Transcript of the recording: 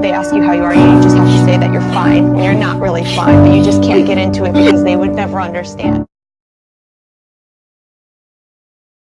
they ask you how you are, you just have to say that you're fine, and you're not really fine, but you just can't get into it because they would never understand.